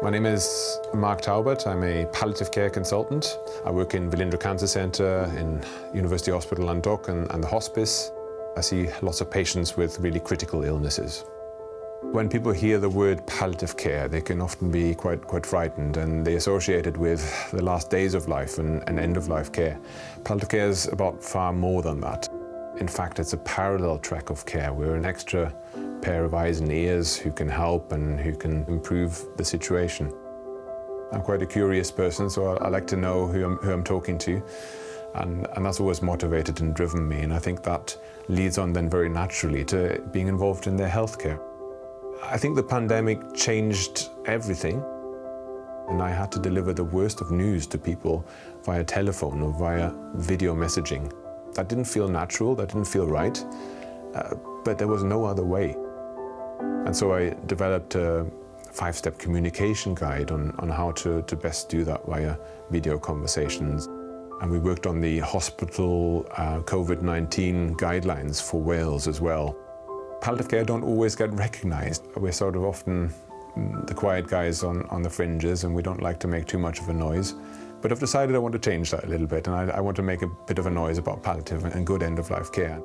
My name is Mark Taubert. I'm a palliative care consultant. I work in Velindre Cancer Centre in University Hospital Llandough and, and the hospice. I see lots of patients with really critical illnesses. When people hear the word palliative care, they can often be quite, quite frightened and they associate it with the last days of life and, and end-of-life care. Palliative care is about far more than that. In fact, it's a parallel track of care. We're an extra pair of eyes and ears who can help and who can improve the situation. I'm quite a curious person, so I, I like to know who I'm, who I'm talking to. And, and, that's always motivated and driven me. And I think that leads on then very naturally to being involved in their healthcare. I think the pandemic changed everything. And I had to deliver the worst of news to people via telephone or via video messaging. That didn't feel natural, that didn't feel right, uh, but there was no other way. And so I developed a five-step communication guide on, on how to, to best do that via video conversations. And we worked on the hospital uh, COVID-19 guidelines for Wales as well. Palliative care don't always get recognised. We're sort of often the quiet guys on, on the fringes and we don't like to make too much of a noise. But I've decided I want to change that a little bit and I, I want to make a bit of a noise about palliative and good end-of-life care.